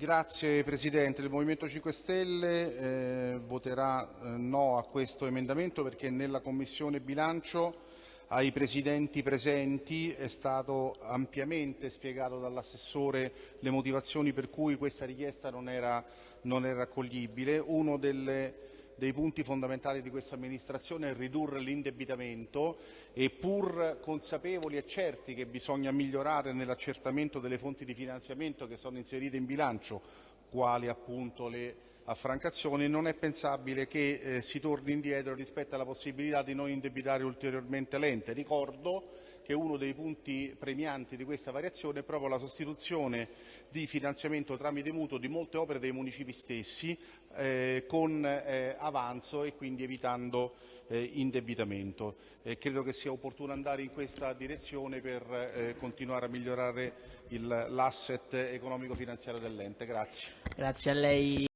Grazie Presidente. Il Movimento 5 Stelle eh, voterà eh, no a questo emendamento perché nella Commissione bilancio ai Presidenti presenti è stato ampiamente spiegato dall'assessore le motivazioni per cui questa richiesta non era, non era accoglibile. Uno delle dei punti fondamentali di questa amministrazione è ridurre l'indebitamento e pur consapevoli e certi che bisogna migliorare nell'accertamento delle fonti di finanziamento che sono inserite in bilancio, quali appunto le affrancazioni, non è pensabile che eh, si torni indietro rispetto alla possibilità di non indebitare ulteriormente l'ente. Ricordo che uno dei punti premianti di questa variazione è proprio la sostituzione di finanziamento tramite mutuo di molte opere dei municipi stessi eh, con eh, avanzo e quindi evitando eh, indebitamento. credo che sia opportuno andare in questa direzione per eh, continuare a migliorare l'asset economico-finanziario dell'ente. Grazie. Grazie.